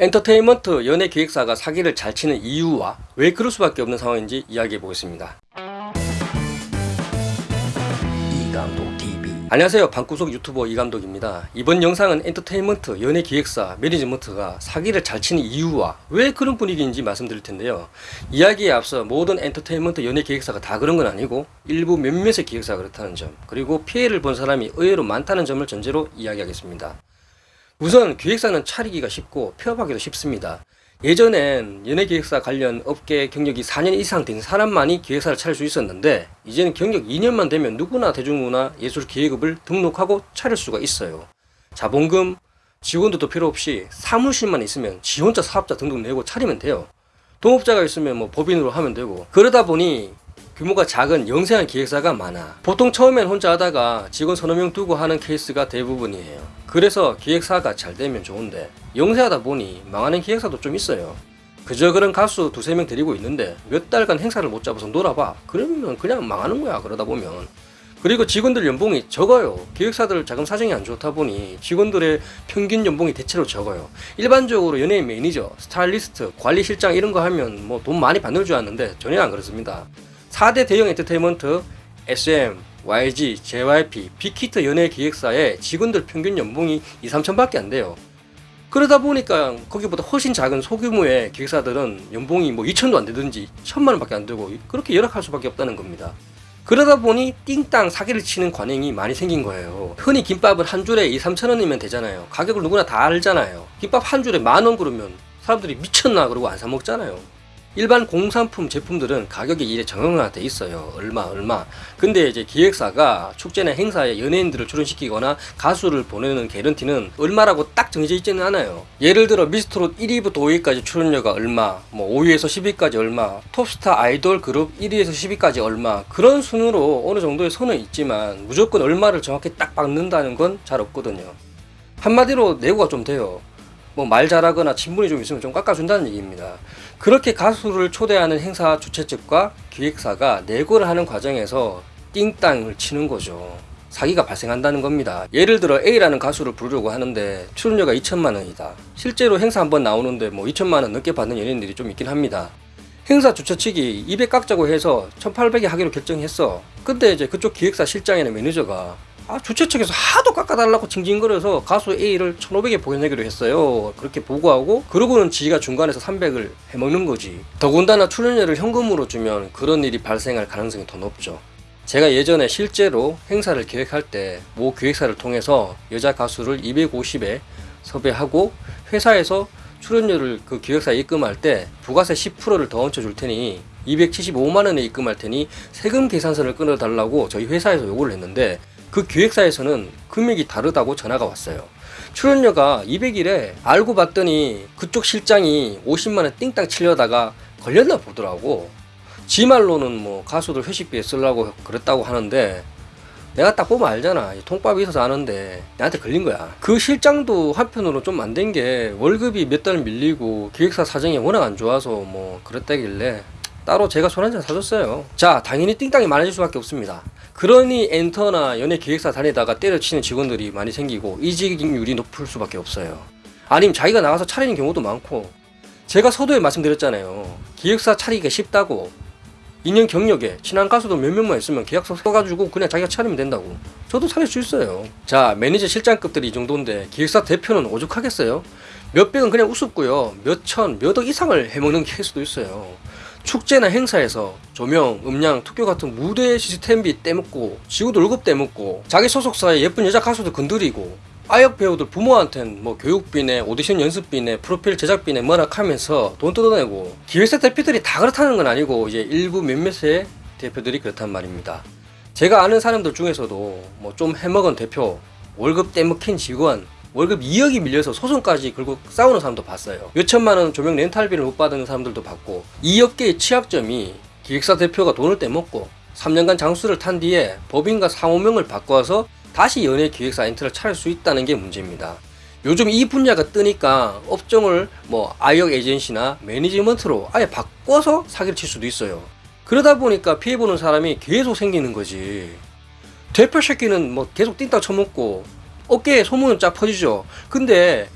엔터테인먼트 연예 기획사가 사기를 잘 치는 이유와 왜 그럴 수밖에 없는 상황인지 이야기해 보겠습니다. 안녕하세요. 방구석 유튜버 이감독입니다. 이번 영상은 엔터테인먼트 연예기획사 매니지먼트가 사기를 잘 치는 이유와 왜 그런 분위기인지 말씀드릴 텐데요. 이야기에 앞서 모든 엔터테인먼트 연예기획사가 다 그런 건 아니고 일부 몇몇의 기획사가 그렇다는 점 그리고 피해를 본 사람이 의외로 많다는 점을 전제로 이야기하겠습니다 우선 기획사는 차리기가 쉽고 폐업하기도 쉽습니다. 예전엔 연예기획사 관련 업계 경력이 4년 이상 된 사람만이 기획사를 차릴 수 있었는데 이제는 경력 2년만 되면 누구나 대중문화 예술 기획업을 등록하고 차릴 수가 있어요. 자본금, 직원들도 필요 없이 사무실만 있으면 지 혼자 사업자 등록 내고 차리면 돼요. 동업자가 있으면 뭐 법인으로 하면 되고 그러다 보니 규모가 작은 영세한 기획사가 많아. 보통 처음엔 혼자 하다가 직원 서너 명 두고 하는 케이스가 대부분이에요. 그래서 기획사가 잘 되면 좋은데 영세하다 보니 망하는 기획사도 좀 있어요. 그저 그런 가수 두세 명 데리고 있는데 몇 달간 행사를 못 잡아서 놀아봐. 그러면 그냥 망하는 거야 그러다 보면. 그리고 직원들 연봉이 적어요. 기획사들 자금 사정이 안 좋다 보니 직원들의 평균 연봉이 대체로 적어요. 일반적으로 연예인 매니저, 스타일리스트, 관리실장 이런 거 하면 뭐 돈 많이 받는 줄 알았는데 전혀 안 그렇습니다 4대 대형 엔터테인먼트 SM, YG, JYP, 빅히트 연예 기획사의 직원들 평균 연봉이 2, 3천밖에 안 돼요. 그러다 보니까 거기보다 훨씬 작은 소규모의 기획사들은 연봉이 뭐 2천도 안 되든지 천만 원밖에 안 되고 그렇게 열악할 수밖에 없다는 겁니다. 그러다 보니 띵땅 사기를 치는 관행이 많이 생긴 거예요. 흔히 김밥은 한 줄에 2, 3천 원이면 되잖아요. 가격을 누구나 다 알잖아요. 김밥 한 줄에 만 원 그러면 사람들이 미쳤나 그러고 안 사 먹잖아요. 일반 공산품 제품들은 가격이 이래 정형화 돼 있어요. 얼마 얼마. 근데 이제 기획사가 축제나 행사에 연예인들을 출연시키거나 가수를 보내는 개런티는 얼마라고 딱 정해져 있지는 않아요. 예를 들어 미스트롯 1위부터 5위까지 출연료가 얼마, 뭐 5위에서 10위까지 얼마, 톱스타 아이돌 그룹 1위에서 10위까지 얼마 그런 순으로 어느 정도의 선은 있지만 무조건 얼마를 정확히 딱 박는다는 건 잘 없거든요. 한마디로 내고가 좀 돼요. 뭐 말 잘하거나 친분이 좀 있으면 좀 깎아준다는 얘기입니다. 그렇게 가수를 초대하는 행사 주최 측과 기획사가 네고를 하는 과정에서 삥땅을 치는 거죠. 사기가 발생한다는 겁니다. 예를 들어 A라는 가수를 부르려고 하는데 출연료가 2천만 원이다. 실제로 행사 한번 나오는데 뭐 2천만 원 넘게 받는 연예인들이 좀 있긴 합니다. 행사 주최 측이 200 깎자고 해서 1800에 하기로 결정했어. 근데 이제 그쪽 기획사 실장이나 매니저가 아, 주최 측에서 하도 깎아달라고 징징거려서 가수 A를 1500에 보내기로 했어요. 그렇게 보고하고 그러고는 지가 중간에서 300을 해먹는 거지. 더군다나 출연료를 현금으로 주면 그런 일이 발생할 가능성이 더 높죠. 제가 예전에 실제로 행사를 계획할 때 모 기획사를 통해서 여자 가수를 250에 섭외하고 회사에서 출연료를 그 기획사에 입금할 때 부가세 10%를 더 얹혀 줄 테니 275만원에 입금할 테니 세금 계산서를 끊어달라고 저희 회사에서 요구를 했는데 그 기획사에서는 금액이 다르다고 전화가 왔어요. 출연료가 200일에 알고 봤더니 그쪽 실장이 50만원 띵땅 치려다가 걸렸나 보더라고. 지 말로는 뭐 가수들 회식비에 쓰려고 그랬다고 하는데 내가 딱 보면 알잖아. 통밥이 있어서 아는데 나한테 걸린 거야. 그 실장도 한편으로 좀 안 된 게 월급이 몇 달 밀리고 기획사 사정이 워낙 안 좋아서 뭐 그랬다길래 따로 제가 손한잔 사줬어요. 자, 당연히 띵땅이 많아질 수밖에 없습니다. 그러니 엔터나 연예 기획사 다니다가 때려치는 직원들이 많이 생기고 이직률이 높을 수밖에 없어요. 아니면 자기가 나가서 차리는 경우도 많고 제가 서두에 말씀드렸잖아요. 기획사 차리기가 쉽다고 2년 경력에 친한 가수도 몇 명만 있으면 계약서 써가지고 그냥 자기가 차리면 된다고 저도 차릴 수 있어요 자 매니저 실장급들이 이 정도인데 기획사 대표는 오죽하겠어요 몇백은 그냥 우습고요 몇천 몇억 이상을 해먹는 케이스도 있어요 축제나 행사에서 조명, 음량, 투표 같은 무대 시스템비 떼먹고 지구도 월급 떼먹고 자기 소속사의 예쁜 여자 가수도 건드리고 아역 배우들 부모한텐 뭐 교육비네 오디션 연습비네 프로필 제작비네 뭐라 하면서 돈 뜯어내고 기획사 대표들이 다 그렇다는 건 아니고 이제 일부 몇몇의 대표들이 그렇단 말입니다. 제가 아는 사람들 중에서도 뭐 좀 해먹은 대표 월급 떼먹힌 직원 월급 2억이 밀려서 소송까지 걸고 싸우는 사람도 봤어요. 몇천만원 조명 렌탈비를 못 받은 사람들도 봤고 이 업계의 취약점이 기획사 대표가 돈을 떼먹고 3년간 장수를 탄 뒤에 법인과 상호명을 바꿔서 다시 연예 기획사 엔트를 차릴 수 있다는 게 문제입니다. 요즘 이 분야가 뜨니까 업종을 뭐 아역 에이전시나 매니지먼트로 아예 바꿔서 사기를 칠 수도 있어요. 그러다 보니까 피해보는 사람이 계속 생기는 거지. 대표 새끼는 뭐 계속 띵딱 쳐먹고 어깨에 소문은 쫙 퍼지죠. 근데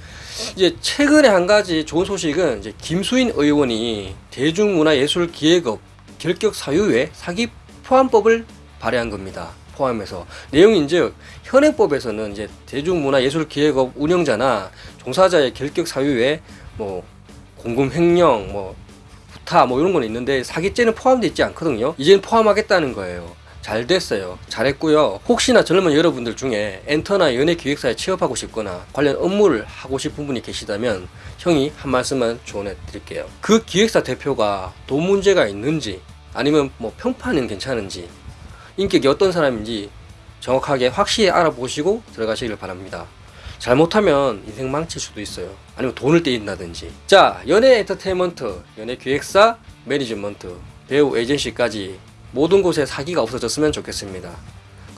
이제 최근에 한 가지 좋은 소식은 이제 김수인 의원이 대중문화예술기획업 결격 사유에 사기 포함법을 발의한 겁니다. 포함해서 내용인즉 현행법에서는 이제 대중문화예술기획업 운영자나 종사자의 결격 사유에 뭐 공금 횡령, 뭐 부타 뭐 이런 건 있는데 사기죄는 포함되어 있지 않거든요. 이제는 포함하겠다는 거예요. 잘 됐어요. 잘했고요. 혹시나 젊은 여러분들 중에 엔터나 연예 기획사에 취업하고 싶거나 관련 업무를 하고 싶은 분이 계시다면 형이 한 말씀만 조언해 드릴게요. 그 기획사 대표가 돈 문제가 있는지 아니면 뭐 평판은 괜찮은지 인격이 어떤 사람인지 정확하게 확실히 알아보시고 들어가시길 바랍니다. 잘못하면 인생 망칠 수도 있어요. 아니면 돈을 떼인다든지. 자, 연예 엔터테인먼트, 연예 기획사, 매니지먼트, 배우 에이전시까지 모든 곳에 사기가 없어졌으면 좋겠습니다.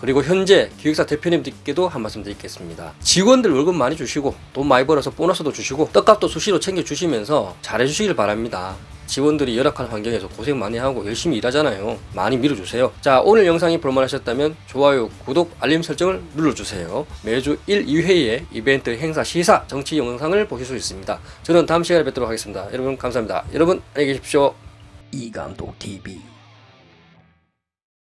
그리고 현재 기획사 대표님들께도 한 말씀 드리겠습니다. 직원들 월급 많이 주시고 돈 많이 벌어서 보너스도 주시고 떡값도 수시로 챙겨 주시면서 잘해 주시길 바랍니다. 직원들이 열악한 환경에서 고생 많이 하고 열심히 일하잖아요. 많이 밀어주세요. 자, 오늘 영상이 볼만하셨다면 좋아요, 구독, 알림 설정을 눌러주세요. 매주 1, 2회에 이벤트, 행사, 시사, 정치 영상을 보실 수 있습니다. 저는 다음 시간에 뵙도록 하겠습니다. 여러분 감사합니다. 여러분 안녕히 계십시오. 이감독 TV